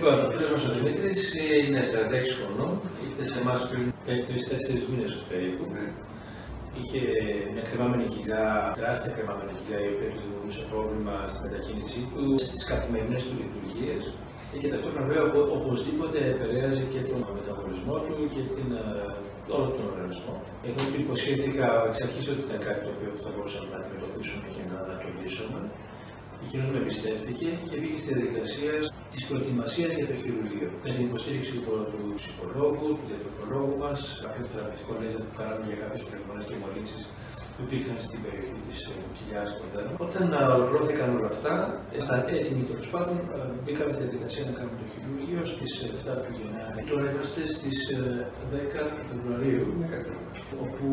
Λοιπόν, ο φίλος μας ο Δημήτρης είναι 46 χρονών, ήρθε σε εμάς πριν 3-4 μήνες περίπου. Είχε μια κρεμάμενη κοιλιά, τεράστια κρεμάμενη κοιλιά, η οποία του δημιουργούσε πρόβλημα στη μετακίνησή του, στις καθημερινές του λειτουργίες και ταυτόχρονα βέβαια οπωσδήποτε επηρέαζε και τον μεταβολισμό του και την, ε, όλο τον οργανισμό. Εγώ του υποσχέθηκα εξ αρχής ότι ήταν κάτι το οποίο θα μπορούσαμε να αντιμετωπίσουμε και να, να το λύσουμε. Εκείνο με εμπιστεύτηκε και πήγε στη διαδικασία της προετοιμασίας για το χειρουργείο. Με την υποστήριξη λοιπόν, του ψυχολόγου, του διατροφολόγου μας, κάποιων θεραπευτικών λέζερ που κάναμε για κάποιες πνευμονέ και μολύνσεις που υπήρχαν στην περιοχή της κοιλιάς του δέρμα. Όταν ολοκληρώθηκαν όλα αυτά, ήταν έτοιμοι τέλος πάντων, μπήκαμε στη διαδικασία να κάνουμε το χειρουργείο στις 7 του Γενάρη. Τώρα είμαστε στις 10 Φεβρουαρίου, όπου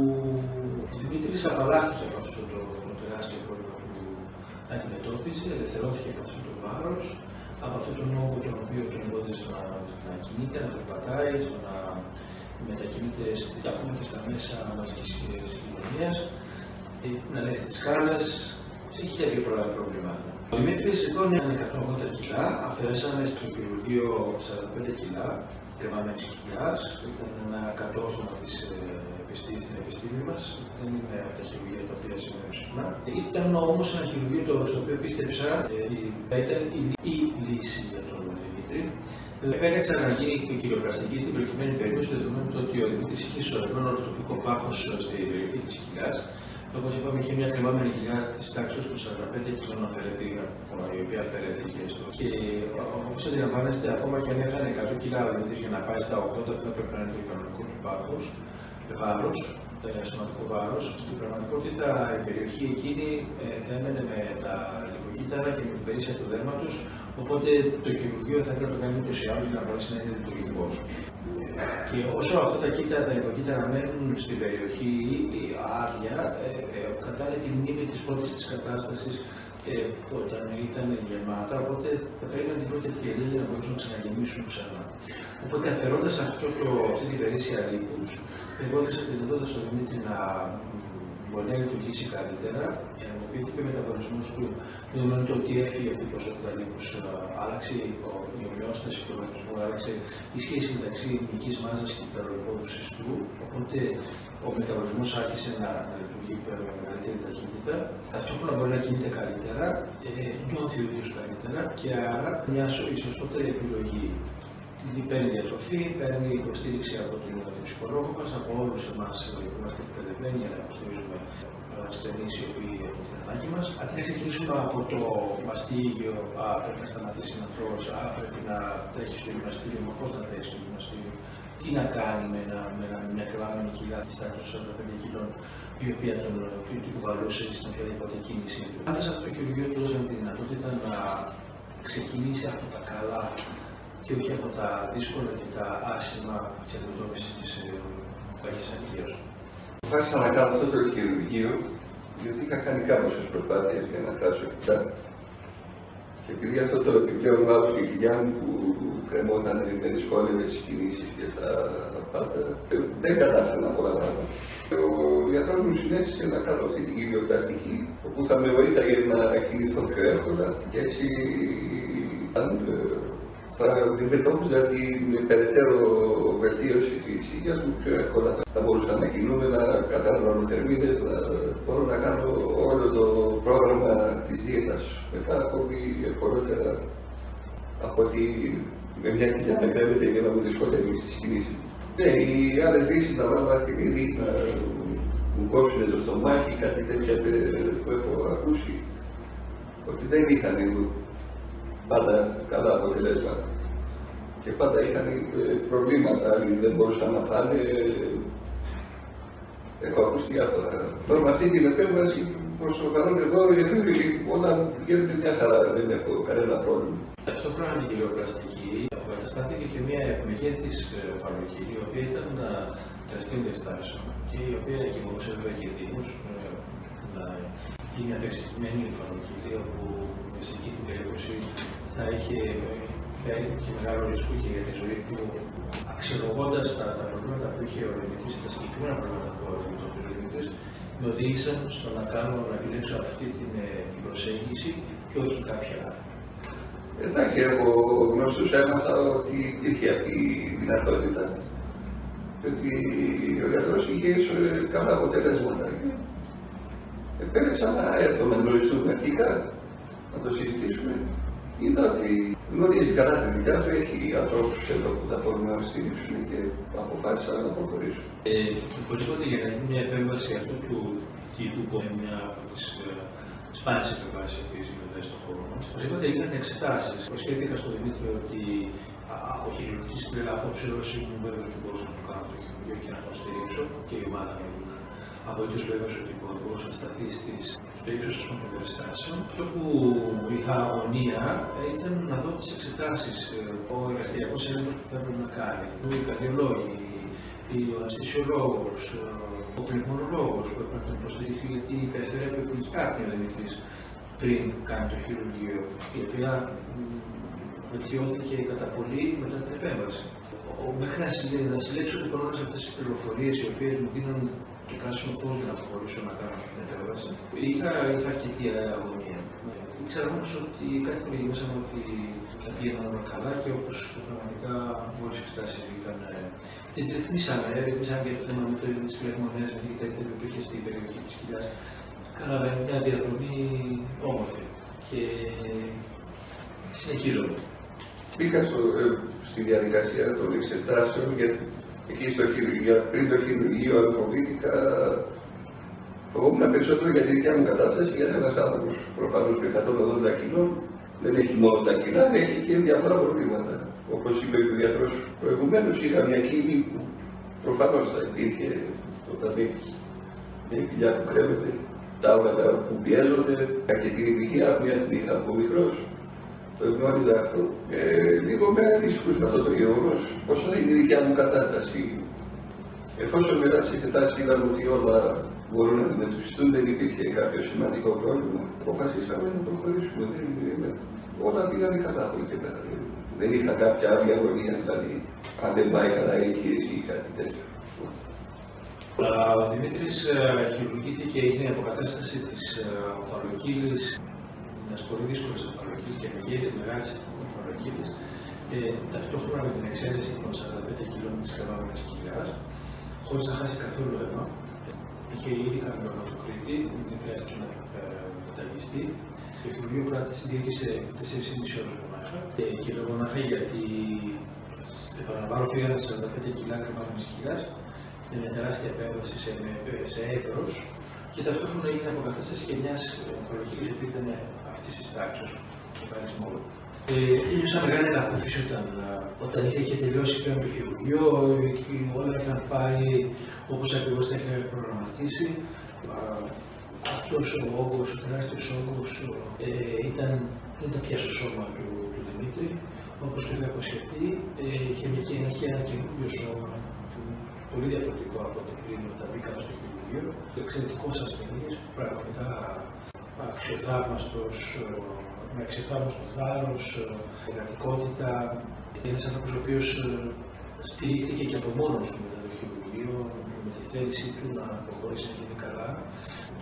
ο Δημήτρης απαλλάχθηκε από αυτό το, το τεράστιο πρόβλημα αντιμετώπιζε, ελευθερώθηκε από αυτό το βάρος, από αυτόν τον όγκο τον οποίο τον εμπόδιζε να, να κινείται, να περπατάει, να μετακινείται ακόμα και στα μέσα μαζικής κοινωνίας, ε, να λέει τις κάρτες, έχει και δύο προβλήματα. Ο Δημήτρης λοιπόν ήταν 180 κιλά, αφαιρέσαμε στο χειρουργείο 45 κιλά κρεμαμένης κοιλιά, ήταν ένα κατόρθωμα της επιστήμης, στην επιστήμη μας. Δεν είναι από τα χειρουργία τα οποία συμβαίνουν συχνά. Ήταν όμως ένα χειρουργείο το, στο οποίο πίστεψα ε, ήταν η, η λύση για τον Δημήτρη. Επέλεξα να γίνει κυριοπραστική στην προκειμένη περίπτωση, δεδομένου ότι ο Δημήτρης είχε σωρευμένο το τοπικό πάχο στην περιοχή της κοιλιά. Όπως είπαμε, είχε μια κρεμάμενη κοιλιά της τάξης του 45 κιλών αφαιρεθεί, η οποία αφαιρέθηκε. Και όπως αντιλαμβάνεστε, ακόμα και αν έχανε 100 κιλά ο Δημήτρης για να πάει στα 80, που θα πρέπει να είναι το οικονομικό του πάχος, βάρος, σωματικό βάρος. Στην πραγματικότητα η περιοχή εκείνη ε, θα έμενε με τα λιποκύτταρα και με την περίσσια του δέρματος. Οπότε το χειρουργείο θα έπρεπε να κάνει ούτως ή άλλως για να μπορέσει να είναι λειτουργικός. Και όσο αυτά τα κύτταρα, τα λιποκύτταρα μένουν στην περιοχή άδεια, ε, ε, κατάλληλα τη μνήμη της πρώτης της κατάστασης ε, όταν ήταν γεμάτα, οπότε θα περίμενε την πρώτη ευκαιρία για να μπορούσαν να ξαναγεμίσουν ξανά. Οπότε αφαιρώντας αυτή την περίσσια λίπους, εγώ έδωσα τη δυνατότητα στον Δημήτρη να μπορεί να λειτουργήσει καλύτερα, ενεργοποιήθηκε ο μεταβολισμό του, δεδομένου ότι έφυγε αυτή η ποσότητα λίπους, άλλαξε η ομοιόσταση του οργανισμού, άλλαξε η σχέση μεταξύ ελληνική μάζας και του συστού, οπότε ο μεταβολισμό άρχισε να, λειτουργεί με μεγαλύτερη ταχύτητα. Ταυτόχρονα μπορεί να κινείται καλύτερα, ε, νιώθει ο ίδιος καλύτερα και άρα μια σωστότερη επιλογή παίρνει διατροφή, παίρνει υποστήριξη από τον ψυχολόγο μας, από όλους εμάς που είμαστε εκπαιδευμένοι για να υποστηρίζουμε ασθενείς οι οποίοι έχουν την ανάγκη μας. Αντί να ξεκινήσουμε από το μαστίγιο, α, πρέπει να σταματήσει να τρώσει, α, πρέπει να τρέχει στο γυμναστήριο, μα πώς να τρέχει στο γυμναστήριο, τι να κάνει με, ένα, με ένα, μια κρεβάμενη κοιλιά της τάξης των 45 κιλών, η οποία τον, τον κουβαλούσε στην οποιαδήποτε κίνηση. Άντε αυτό το χειρουργείο του δώσαμε τη δυνατότητα να ξεκινήσει από τα καλά και όχι από τα δύσκολα και τα άσχημα της αντιμετώπισης της παγής ανηλία. Αποφάσισα να κάνω αυτό το χειρουργείο, διότι είχα κάνει κάποιες προσπάθειες για να χάσω κοιλιά. Και επειδή αυτό το επιπλέον βάρο και κοιλιά μου που κρεμόταν με δυσκόλευε τις κινήσεις και τα πάντα, δεν κατάφερα πολλά πράγματα. Ο γιατρός μου συνέστησε να κάνω αυτή την κυριοπλαστική, όπου θα με βοήθαγε να κινηθώ πιο εύκολα και έτσι θα αντιμετώπιζα την περαιτέρω βελτίωση της υγείας μου πιο εύκολα. Θα μπορούσα να κινούμε, να καταναλώνω θερμίδες, να μπορώ να κάνω όλο το πρόγραμμα της δίαιτας μετά ακόμη ευκολότερα από ότι με μια κοιλιά να κρέμεται για να μου δυσκολεύει στι κινήσει. Ναι, οι άλλες λύσεις να βάλω ακτινίδι, να μου κόψουν το στομάχι, κάτι τέτοια που έχω ακούσει. Ότι δεν είχαν πάντα καλά αποτελέσματα. Και πάντα είχαν ε, προβλήματα, άλλοι δεν μπορούσαν να φάνε. Έχω ακούσει διάφορα. Τώρα με αυτή την επέμβαση προς το παρόν εδώ όλα βγαίνουν μια χαρά, δεν έχω κανένα πρόβλημα. Ταυτόχρονα με την κυριοπλαστική αποκαταστάθηκε και μια ευμεγέθη εφαρμογή, η οποία ήταν τεραστίων διαστάσεων και η οποία μπορούσε βέβαια κινδύνου ε, να είναι απεξηγημένη εφαρμογή, όπου σε εκείνη την περίπτωση θα είχε, θα είχε μεγάλο ρίσκο και για τη ζωή του, αξιολογώντας τα, τα προβλήματα που είχε ο Δημητρή, τα συγκεκριμένα προβλήματα που αντιμετώπιζε ο Δημητρή, με οδήγησαν στο να κάνω να επιλέξω αυτή την, ε, την προσέγγιση και όχι κάποια άλλη. Εντάξει, εγώ γνωστούς έμαθα ότι υπήρχε αυτή η δυνατότητα και ότι ο γιατρός είχε καλά αποτελέσματα. Επέλεξα να έρθω να γνωριστούμε αρχικά, να το συζητήσουμε. Είδα ότι γνωρίζει καλά τη δουλειά του, έχει ανθρώπους εδώ που θα μπορούν να στηρίξουν και αποφάσισα να προχωρήσω. Ε, οπωσδήποτε για να γίνει μια επέμβαση αυτού του τύπου που είναι μια από τις ε, σπάνιε επεμβάσεις που γίνονται στον χώρο μας, οπωσδήποτε έγιναν εξετάσεις. Προσχέθηκα στον Δημήτρη ότι από χειρουργικής πλευρά απόψε όσοι ήμουν βέβαιος ότι μπορούσα να το κάνω το χειρουργείο και να το στηρίξω και η ομάδα μου ήμουν απολύτω βέβαιο ότι μπορούσε να σταθεί στις, στο ύψος των περιστάσεων. Αυτό που είχα αγωνία ήταν να δω τις εξετάσεις, ο εργαστηριακός έλεγχος που θα έπρεπε να κάνει, οι καρδιολόγοι, ο αναισθησιολόγος, ο πνευμονολόγος που έπρεπε να τον υποστηρίξει γιατί υπέφερε επιλογικά ο Δημητρή πριν κάνει το χειρουργείο, η οποία βελτιώθηκε κατά πολύ μετά την επέμβαση. Μέχρι να συλλέξω λοιπόν όλες αυτές τις πληροφορίες οι οποίες μου δίνουν το πράσινο φω για να προχωρήσω να κάνω αυτή την επέμβαση, είχα, είχα αρκετή αγωνία. Ήξερα όμω ότι κάτι που λέγει μέσα μου ότι θα πήγαιναν όλα καλά και όπω πραγματικά όλε οι εξετάσει βγήκαν. Τι ρυθμίσαμε, ρυθμίσαμε για το θέμα με τι φλεγμονέ, με την τέτοια που υπήρχε στην περιοχή τη κοιλιά. Κάναμε μια διαδρομή όμορφη και συνεχίζομαι. Μπήκα στο, ε, στη διαδικασία των εξετάσεων γιατί εκεί στο χειρουργείο, πριν το χειρουργείο φοβήθηκα φοβόμουν περισσότερο για τη δικιά μου κατάσταση γιατί ένας άνθρωπος προφανώς με 180 κιλών δεν έχει μόνο τα κιλά, έχει και διάφορα προβλήματα. Όπως είπε ο γιατρό προηγουμένως, είχα μια κύλη που προφανώς θα υπήρχε όταν έχει μια κοιλιά που κρέμεται, τα όργανα που πιέζονται, και την ηλικία που είχα από μικρός. Το γνώριζα αυτό. Ε, λίγο με ανησυχούσε αυτό το γεγονός, πώ θα είναι η δικιά μου κατάσταση. Εφόσον μετά τις εξετάσεις είδαμε ότι όλα μπορούν να αντιμετωπιστούν, δεν υπήρχε κάποιο σημαντικό πρόβλημα. Αποφασίσαμε να προχωρήσουμε. Δεν, όλα πήγαν καλά από εκεί και πέρα. Δεν είχα κάποια άλλη αγωνία, δηλαδή αν δεν πάει καλά η εγχείρηση ή κάτι τέτοιο. Ο Δημήτρης ε, χειρουργήθηκε, έγινε η αποκατάσταση της ε, οφθαλμοκύλης, μια πολύ δύσκολη οφθαλμοκύλη και μεγέθη μεγάλη οφθαλμοκύλη, ε, ταυτόχρονα με την εξαίρεση των 45 κιλών της κρεμάμενη κοιλιά, χωρίς να χάσει καθόλου αίμα. Είχε ήδη χαμηλό το Κρήτη, δεν χρειάστηκε να μεταγιστεί. Το χειρουργείο κράτησε διήρκησε 4,5 ώρες μονάχα. Και λέω μονάχα γιατί επαναλαμβάνω φύγανε 45 κιλά κρεμάμενη κοιλιά. Είναι μια τεράστια επέμβαση σε, σε έδρος και ταυτόχρονα έγινε αποκατάστασης και μιας ομολογική που ήταν αυτής της τάξης, κεφάλι μόνο. Ε, Ένιωσα μεγάλη ανακούφιση όταν, όταν είχε τελειώσει πλέον το χειρουργείο, όλα είχαν πάει όπως ακριβώς τα είχα προγραμματίσει. Αυτός ο όγκος, ο τεράστιος όγκος, ε, ήταν, δεν ήταν πια στο σώμα του, του Δημήτρη, όπως το είχα υποσχεθεί. Ε, είχε μια, ένα καινούριο σώμα, πολύ διαφορετικό από το πριν όταν μπήκαμε στο χειρουργείο. Εξαιρετικό ασθενή, πραγματικά αξιοθαύμαστος, με αξιοθαύμαστο θάρρος, εργατικότητα. Ένας άνθρωπος ο οποίος στηρίχθηκε και από μόνος του μετά το χειρουργείο, με τη θέλησή του να προχωρήσει να γίνει καλά.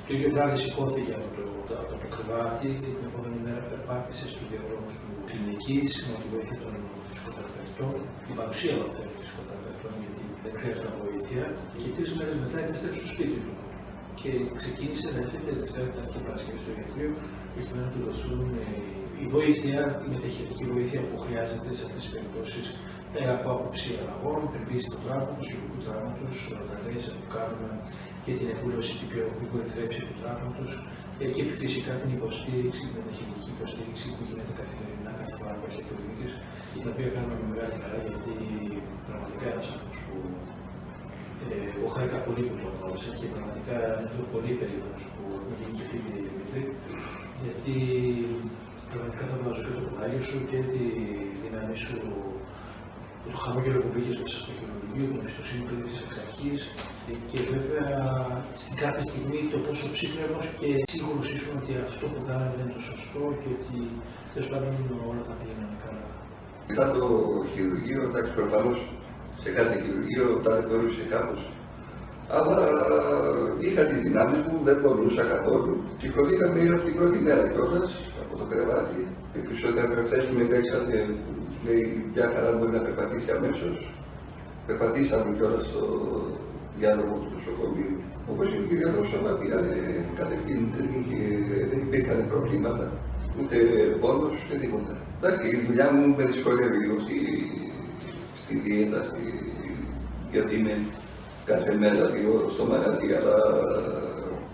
Το ίδιο βράδυ σηκώθηκε από το, από το κρεβάτι και την επόμενη μέρα περπάτησε στου διαδρόμου του κλινική με τη βοήθεια των φυσικοθεραπευτών, την παρουσία των φυσικοθεραπευτών, γιατί δεν χρειάζεται βοήθεια. Και τρεις μέρες μετά επέστρεψε στο σπίτι του και ξεκίνησε να έρχεται Δευτέρα, Τετάρτη και Παρασκευή στο γιατρείο, προκειμένου να του δοθούν η βοήθεια, η μεταχειριστική βοήθεια που χρειάζεται σε αυτές τις περιπτώσεις από άποψη αλλαγών, περιποίηση του τραύματο, ηλικού τραύματο, ορταλέσει που κάνουμε και την επούλωση την πιο θρέψη του τραύματο και φυσικά την υποστήριξη, την μεταχειριστική υποστήριξη που γίνεται καθημερινά κάθε φορά που έρχεται ο Δημήτρη, την οποία κάνουμε με μεγάλη χαρά γιατί πραγματικά ένας άνθρωπος που ε, εγώ χάρηκα πολύ που το γνώρισα και πραγματικά είμαι πολύ περήφανο που έχουμε γίνει και φίλοι Δημήτρη, γιατί πραγματικά θα βάζω και το κουράγιο σου και τη δύναμη σου, το χαμόγελο που πήγε μέσα στο χειρουργείο, την εμπιστοσύνη που έδειξε εξ αρχή και βέβαια στην κάθε στιγμή το πόσο ψύχρεμος και σίγουρος ήσουν ότι αυτό που κάναμε δεν είναι το σωστό και ότι τέλος πάντων όλα θα πήγαιναν καλά. Μετά το χειρουργείο, εντάξει, προφανώς σε κάθε χειρουργείο τα θεωρούσε κάπως. Αλλά είχα τις δυνάμεις μου, δεν μπορούσα καθόλου. Σηκωθήκαμε από την πρώτη μέρα κιόλας από το κρεβάτι. Οι φυσιοθεραπευτές μου επέξαν και λέει μια χαρά μπορεί να περπατήσει αμέσως. Περπατήσαμε κιόλας στο διάλογο του νοσοκομείου. Όπως είπε ο κ. Σώμα πήγανε κατευθείαν, δεν, είχε, δεν υπήρχαν προβλήματα, ούτε πόνος, ούτε τίποτα. Εντάξει, η δουλειά μου με δυσκολεύει λίγο στη, στη δίαιτα, στη, γιατί είμαι κάθε μέρα λίγο στο μαγαζί, αλλά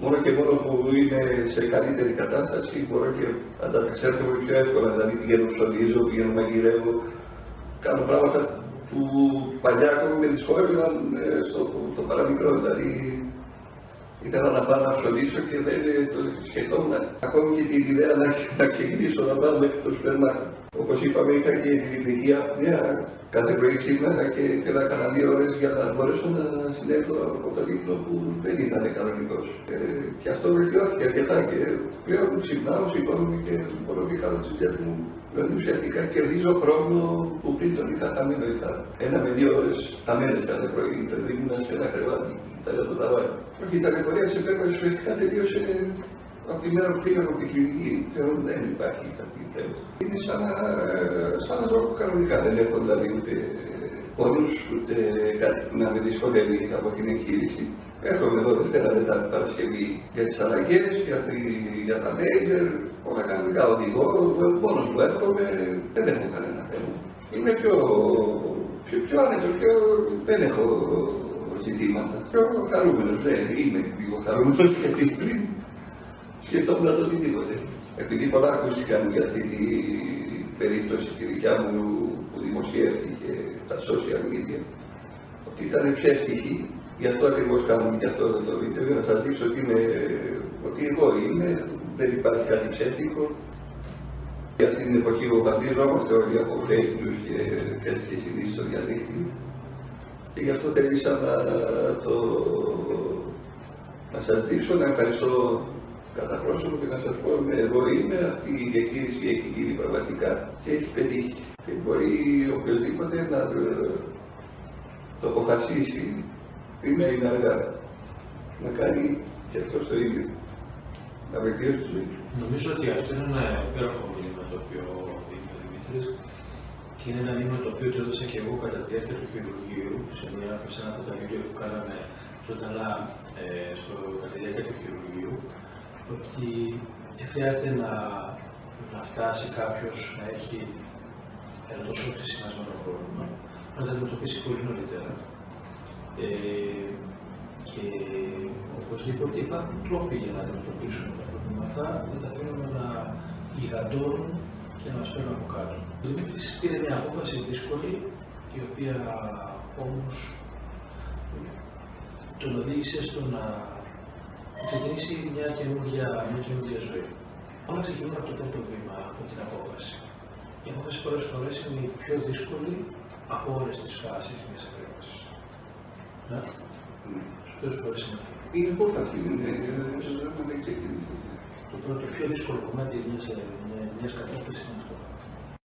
μόνο και μόνο που είμαι σε καλύτερη κατάσταση μπορώ και ανταπεξέλθω πιο εύκολα. Δηλαδή πηγαίνω ψωνίζω, πηγαίνω μαγειρεύω, κάνω πράγματα που παλιά ακόμη με δυσκόλευαν ε, στο, στο παραμικρό. Δηλαδή ήθελα να πάω να ψωνίσω και δεν το σκεφτόμουν. Ακόμη και την ιδέα να, να ξεκινήσω να πάω μέχρι το σούπερ Όπως είπαμε, είχα και την ηλικία μια κάθε πρωί ξύπναγα και ήθελα κανένα δύο ώρες για να μπορέσω να συνέλθω από το ύπνο που δεν ήταν κανονικός. Ε, και αυτό βελτιώθηκε αρκετά και πλέον ξυπνάω, σηκώνομαι και μπορώ και κάνω τις δουλειές μου. Δηλαδή ουσιαστικά κερδίζω χρόνο που πριν τον είχα χαμένο. Είχα ένα με δύο ώρες χαμένες κάθε πρωί. Δεν ήμουν σε ένα κρεβάτι, τα το ταβάρι. Όχι, η ταλαιπωρία σε πέρα ουσιαστικά τελείωσε από τη μέρα που πήγα από τη κλινική, θεωρώ ότι δεν υπάρχει κάτι θέμα. Είναι σαν να, σαν να ζω κανονικά, δεν έχω δηλαδή ούτε πόνους, ούτε κάτι που να με δυσκολεύει από την εγχείρηση. Έρχομαι εδώ Δευτέρα, Δετάρτη, Παρασκευή για τις αλλαγές, για, τη, για τα λέιζερ, όλα κανονικά οδηγώ, μόνος μου έρχομαι, δεν έχω κανένα θέμα. Είμαι πιο, πιο, πιο άνετος, πιο, δεν έχω ζητήματα. Πιο χαρούμενος, ναι, είμαι λίγο χαρούμενος γιατί πριν σκεφτόμουν το οτιδήποτε. Επειδή πολλά ακούστηκαν για την περίπτωση τη δικιά μου που δημοσιεύτηκε στα social media, ότι ήταν ψεύτικη, γι' αυτό ακριβώς κάνουμε και αυτό το βίντεο, για να σας δείξω ότι, είμαι, ότι εγώ είμαι, δεν υπάρχει κάτι ψεύτικο. Για αυτή την εποχή βομβαρδιζόμαστε όλοι από fake news και τέτοιες ειδήσει στο διαδίκτυο. Και γι' αυτό θέλησα να, το, να σας δείξω, να ευχαριστώ κατά πρόσωπο και να σας πω ναι, εγώ είμαι αυτή η διαχείριση έχει γίνει πραγματικά και έχει πετύχει. Και μπορεί οποιοδήποτε να το αποφασίσει πριν είναι αργά να κάνει και αυτός το ίδιο. Να βελτιώσει τη ζωή του. Νομίζω ότι αυτό είναι ένα υπέροχο μήνυμα το οποίο είπε ο Δημήτρης και είναι ένα μήνυμα το οποίο το έδωσα και εγώ κατά τη διάρκεια του χειρουργείου σε, μια, σε ένα από τα βίντεο που κάναμε ζωντανά ε, στο, κατά τη διάρκεια του χειρουργείου ότι δεν χρειάζεται να, να φτάσει κάποιος να έχει ένα τόσο ξεσημασμένο πρόβλημα, να τα αντιμετωπίσει πολύ νωρίτερα. Ε, και οπωσδήποτε υπάρχουν τρόποι για να αντιμετωπίσουμε τα προβλήματα, δεν τα αφήνουμε να γιγαντώνουν και να μας παίρνουν από κάτω. Ο Δημήτρης πήρε μια απόφαση δύσκολη, η οποία όμως τον οδήγησε στο να ξεκινήσει μια καινούργια, μια καινούργια ζωή. Όλα ξεκινούν από το πρώτο βήμα, από την απόφαση. Η απόφαση πολλές φορές είναι η πιο δύσκολη από όλες τις φάσεις μιας επέμβασης. Ναι. Πολλές φορές είναι. Η απόφαση είναι, δεν ξεκινήσει. Το πρώτο, πιο δύσκολο κομμάτι μιας κατάστασης είναι